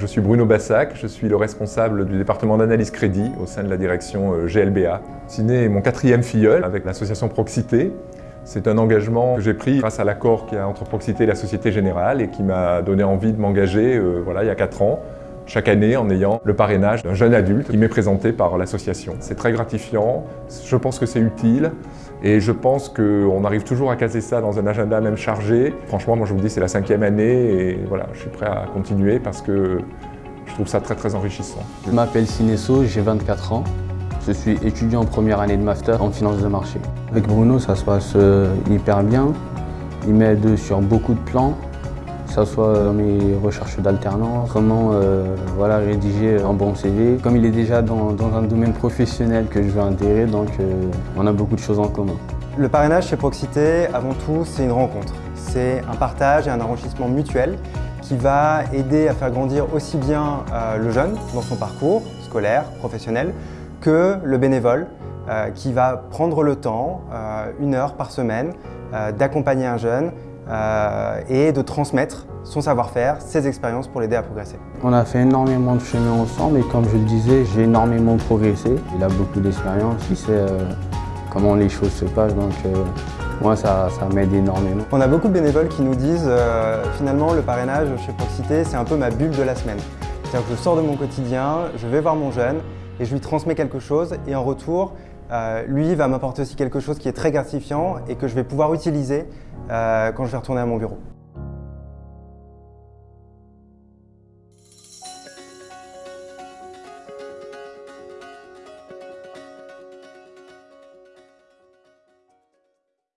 Je suis Bruno Bassac, je suis le responsable du département d'analyse crédit au sein de la direction euh, GLBA. Ciné est mon quatrième filleul avec l'association Proxité. C'est un engagement que j'ai pris grâce à l'accord qu'il y a entre Proxité et la Société Générale et qui m'a donné envie de m'engager euh, voilà, il y a 4 ans, chaque année en ayant le parrainage d'un jeune adulte qui m'est présenté par l'association. C'est très gratifiant, je pense que c'est utile et je pense qu'on arrive toujours à caser ça dans un agenda même chargé. Franchement, moi je vous dis, c'est la cinquième année et voilà, je suis prêt à continuer parce que je trouve ça très très enrichissant. Je m'appelle Sinesso, j'ai 24 ans. Je suis étudiant en première année de master en finance de marché. Avec Bruno, ça se passe euh, hyper bien. Il m'aide sur beaucoup de plans, que ce soit dans mes recherches d'alternance, comment euh, voilà, rédiger un bon CV. Comme il est déjà dans, un domaine professionnel que je veux intégrer, donc euh, on a beaucoup de choses en commun. Le parrainage chez Proxité, avant tout, c'est une rencontre. C'est un partage et un enrichissement mutuel qui va aider à faire grandir aussi bien le jeune dans son parcours scolaire, professionnel, que le bénévole euh, qui va prendre le temps, euh, une heure par semaine, euh, d'accompagner un jeune et de transmettre son savoir-faire, ses expériences pour l'aider à progresser. On a fait énormément de chemin ensemble et comme je le disais, j'ai énormément progressé. Il a beaucoup d'expérience, il sait comment les choses se passent, donc moi ça, ça m'aide énormément. On a beaucoup de bénévoles qui nous disent finalement le parrainage chez Proxité c'est un peu ma bulle de la semaine. C'est-à-dire que je sors de mon quotidien, je vais voir mon jeune et je lui transmets quelque chose et en retour, euh, lui va m'apporter aussi quelque chose qui est très gratifiant et que je vais pouvoir utiliser euh, quand je vais retourner à mon bureau.